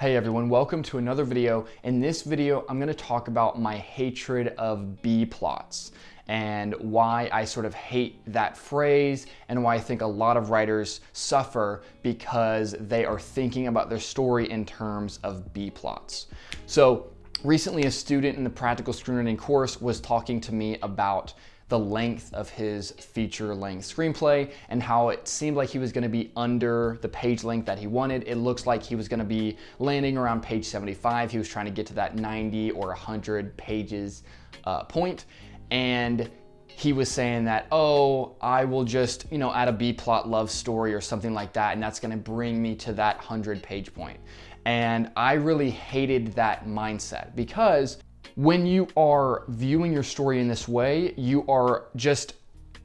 Hey everyone, welcome to another video. In this video, I'm gonna talk about my hatred of B-plots and why I sort of hate that phrase and why I think a lot of writers suffer because they are thinking about their story in terms of B-plots. So recently a student in the practical screenwriting course was talking to me about the length of his feature length screenplay and how it seemed like he was gonna be under the page length that he wanted. It looks like he was gonna be landing around page 75. He was trying to get to that 90 or 100 pages uh, point. And he was saying that, oh, I will just, you know, add a B-plot love story or something like that, and that's gonna bring me to that 100 page point. And I really hated that mindset because when you are viewing your story in this way, you are just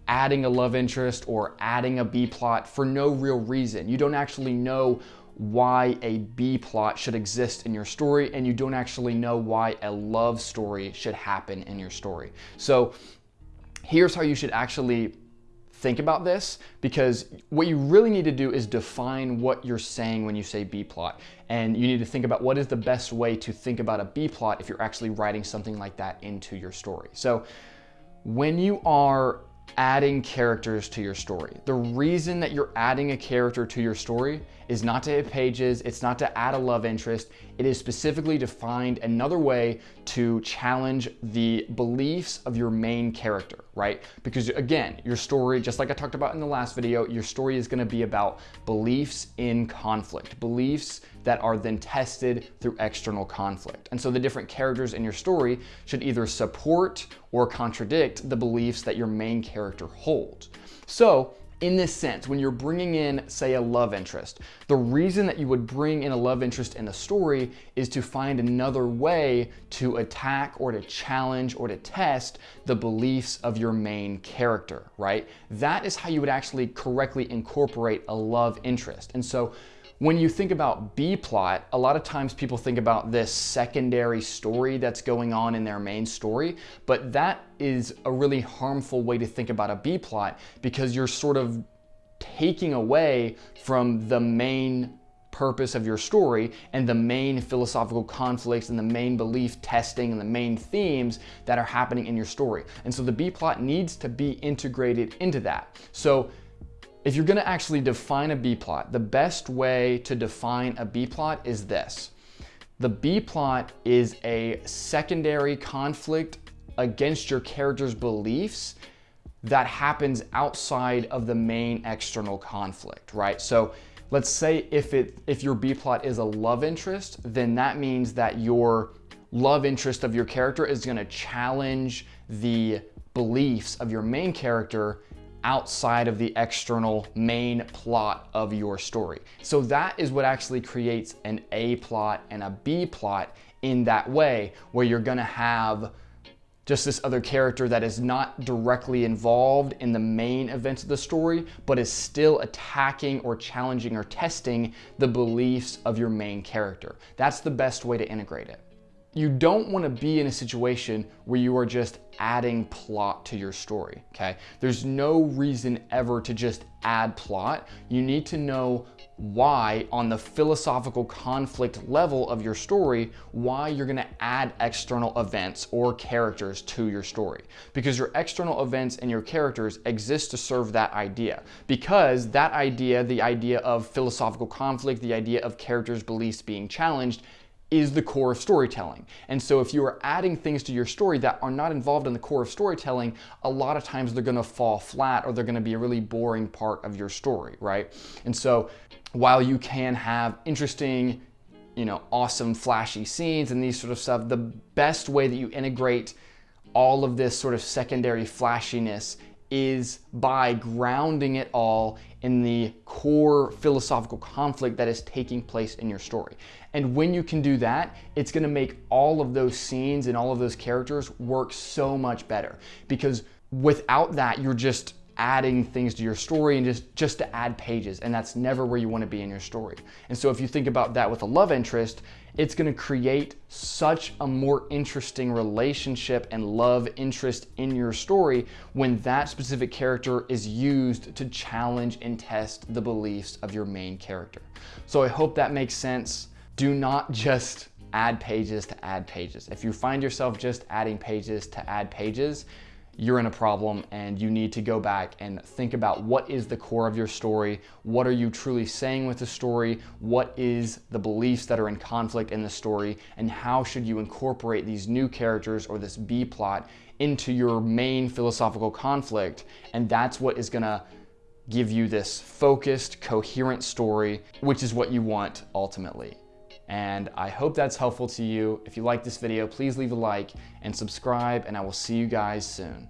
adding a love interest or adding a B plot for no real reason. You don't actually know why a B plot should exist in your story and you don't actually know why a love story should happen in your story. So here's how you should actually think about this because what you really need to do is define what you're saying when you say B-plot. And you need to think about what is the best way to think about a B-plot if you're actually writing something like that into your story. So when you are adding characters to your story. The reason that you're adding a character to your story is not to hit pages, it's not to add a love interest, it is specifically to find another way to challenge the beliefs of your main character, right? Because again, your story, just like I talked about in the last video, your story is gonna be about beliefs in conflict, beliefs that are then tested through external conflict. And so the different characters in your story should either support or contradict the beliefs that your main character holds. So in this sense, when you're bringing in, say, a love interest, the reason that you would bring in a love interest in a story is to find another way to attack or to challenge or to test the beliefs of your main character, right? That is how you would actually correctly incorporate a love interest. And so when you think about B-plot, a lot of times people think about this secondary story that's going on in their main story, but that is a really harmful way to think about a B-plot because you're sort of taking away from the main purpose of your story and the main philosophical conflicts and the main belief testing and the main themes that are happening in your story. And so the B-plot needs to be integrated into that. So if you're gonna actually define a B-plot, the best way to define a B-plot is this. The B-plot is a secondary conflict against your character's beliefs that happens outside of the main external conflict, right? So let's say if it if your B-plot is a love interest, then that means that your love interest of your character is gonna challenge the beliefs of your main character outside of the external main plot of your story. So that is what actually creates an A plot and a B plot in that way, where you're gonna have just this other character that is not directly involved in the main events of the story, but is still attacking or challenging or testing the beliefs of your main character. That's the best way to integrate it. You don't want to be in a situation where you are just adding plot to your story, okay? There's no reason ever to just add plot. You need to know why on the philosophical conflict level of your story, why you're gonna add external events or characters to your story. Because your external events and your characters exist to serve that idea. Because that idea, the idea of philosophical conflict, the idea of characters' beliefs being challenged, is the core of storytelling. And so if you are adding things to your story that are not involved in the core of storytelling, a lot of times they're gonna fall flat or they're gonna be a really boring part of your story, right? And so while you can have interesting, you know, awesome flashy scenes and these sort of stuff, the best way that you integrate all of this sort of secondary flashiness is by grounding it all in the core philosophical conflict that is taking place in your story. And when you can do that, it's gonna make all of those scenes and all of those characters work so much better. Because without that, you're just adding things to your story and just, just to add pages. And that's never where you wanna be in your story. And so if you think about that with a love interest, it's gonna create such a more interesting relationship and love interest in your story when that specific character is used to challenge and test the beliefs of your main character. So I hope that makes sense. do not just add pages to add pages. If you find yourself just adding pages to add pages, you're in a problem and you need to go back and think about what is the core of your story, what are you truly saying with the story, what is the beliefs that are in conflict in the story, and how should you incorporate these new characters or this B plot into your main philosophical conflict. And that's what is gonna give you this focused, coherent story, which is what you want ultimately. And I hope that's helpful to you. If you like this video, please leave a like and subscribe, and I will see you guys soon.